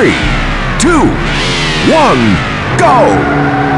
three, two, one, go!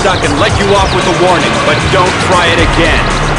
Stuck and let you off with a warning, but don't try it again.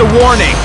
A warning.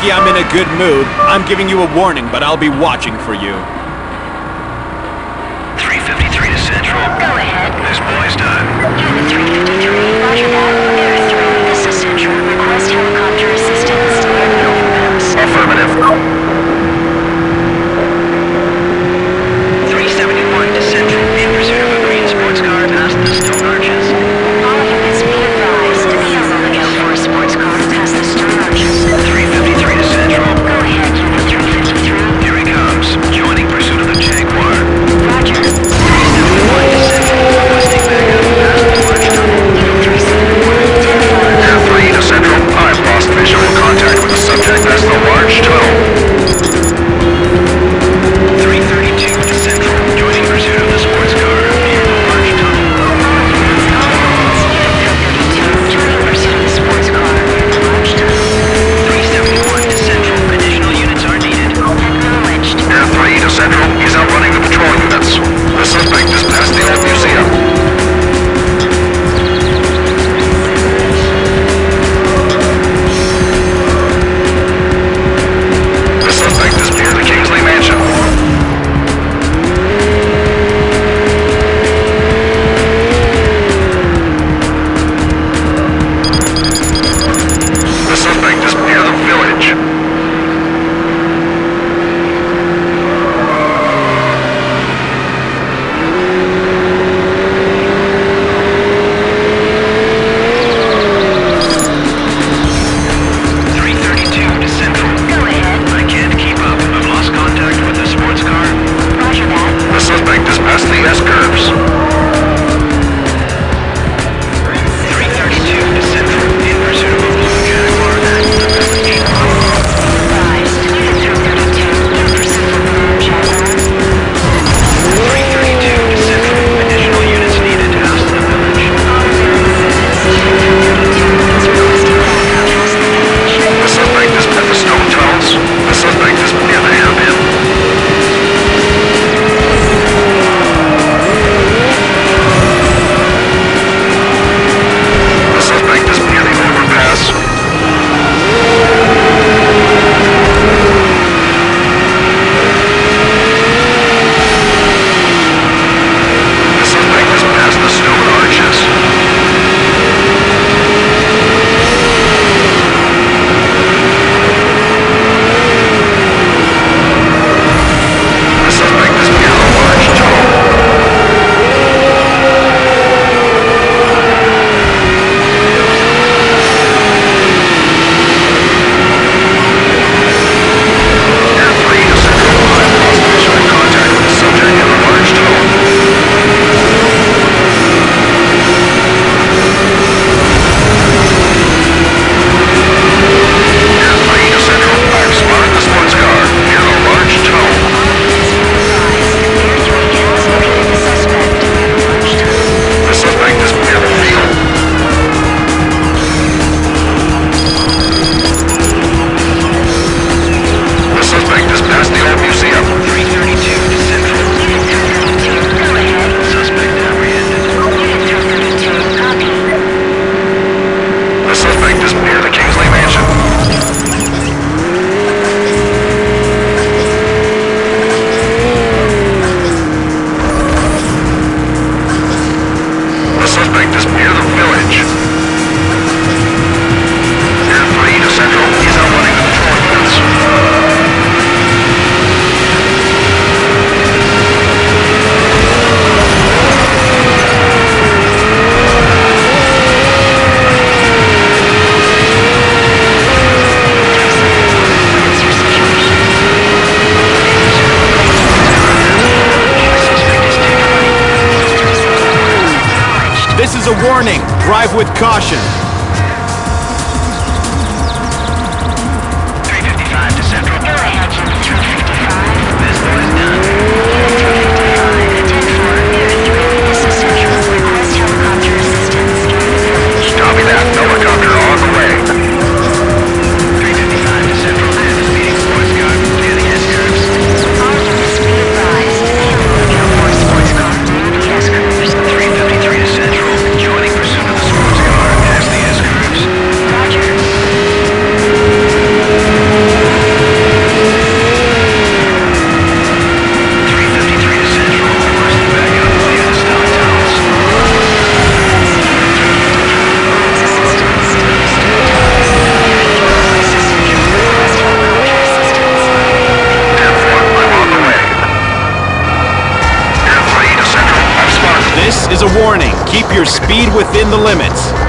lucky I'm in a good mood. I'm giving you a warning, but I'll be watching for you. 353 to Central. Go ahead. This boy's done. Drive with caution. Your speed within the limits.